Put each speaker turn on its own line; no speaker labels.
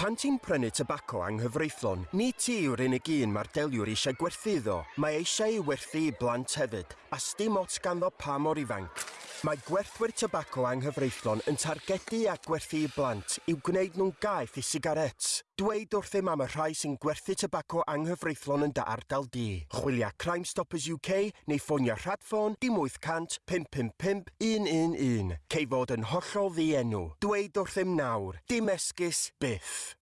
Pan ti'n prynu tybaco anghyfreithlon, ni ti yw'r unig un mae'r deliwr eisiau gwerthu. Mae eisiau ei werthu i blant hefyd, a sdim ots ganddo pa mor ifanc. Mae gwerthwyr tybaco anghyfreithlon yn targedu a gwerthu i blant i'w gwneud nhw'n gaeth i sigaret. Dweud wrth ddim am y rhai sy'n gwerthu tybaco anghyfreithlon yn dy ardal di. Chwilio Crime Stoppers UK neu ffonio rhadffon dim 800 555 111. Cei fod yn hollol ddienw. Dweud wrth ddim nawr. Dim esgus byth.